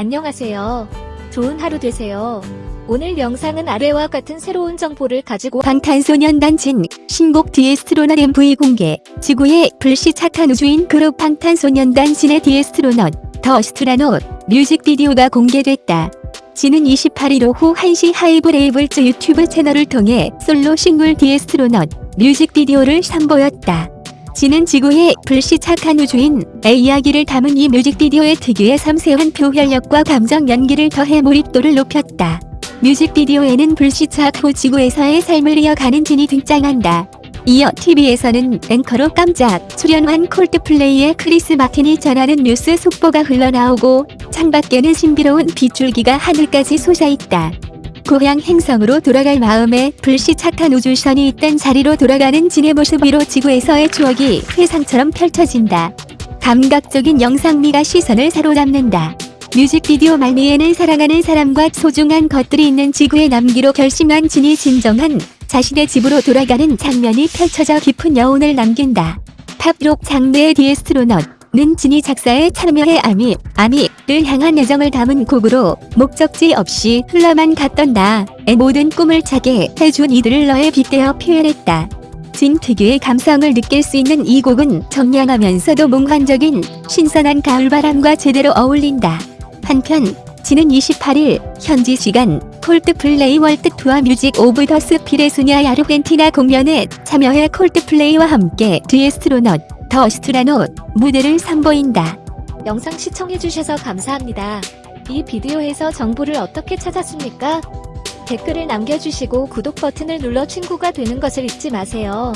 안녕하세요. 좋은 하루 되세요. 오늘 영상은 아래와 같은 새로운 정보를 가지고 방탄소년단 진 신곡 The Astronaut MV 공개 지구에 불시착한 우주인 그룹 방탄소년단 진의 The Astronaut The Astronaut 뮤직비디오가 공개됐다. 진은 28일 오후 1시 하이브레이블즈 유튜브 채널을 통해 솔로 싱글 The Astronaut 뮤직비디오를 선보였다. 진은 지구에 불시착한 우주인 의 이야기를 담은 이 뮤직비디오에 특유의 섬세한 표현력과 감정 연기를 더해 몰입도를 높였다. 뮤직비디오에는 불시착 후 지구에서의 삶을 이어가는 진이 등장한다. 이어 TV에서는 앵커로 깜짝 출연한 콜드플레이의 크리스 마틴이 전하는 뉴스 속보가 흘러나오고 창밖에는 신비로운 빗줄기가 하늘까지 솟아있다. 고향 행성으로 돌아갈 마음에 불시착한 우주선이 있던 자리로 돌아가는 진의 모습 위로 지구에서의 추억이 회상처럼 펼쳐진다. 감각적인 영상미가 시선을 사로잡는다. 뮤직비디오 말미에는 사랑하는 사람과 소중한 것들이 있는 지구에 남기로 결심한 진이 진정한 자신의 집으로 돌아가는 장면이 펼쳐져 깊은 여운을 남긴다. 팝록 장르의 디에스트로넛 는 진이 작사에 참여해 아미, 아미를 향한 애정을 담은 곡으로 목적지 없이 흘러만 갔던 나의 모든 꿈을 차게 해준 이들을 너에 빗대어 표현했다. 진 특유의 감성을 느낄 수 있는 이 곡은 청량하면서도 몽환적인 신선한 가을바람과 제대로 어울린다. 한편 진은 28일 현지 시간 콜드플레이 월드 투어 Music of the Spheres 아르헨티나 공연에 참여해 콜드플레이와 함께 The Astronaut The Astronaut 무대를 선보인다. 영상 시청해주셔서 감사합니다. 이 비디오에서 정보를 어떻게 찾았습니까? 댓글을 남겨주시고 구독 버튼을 눌러 친구가 되는 것을 잊지 마세요.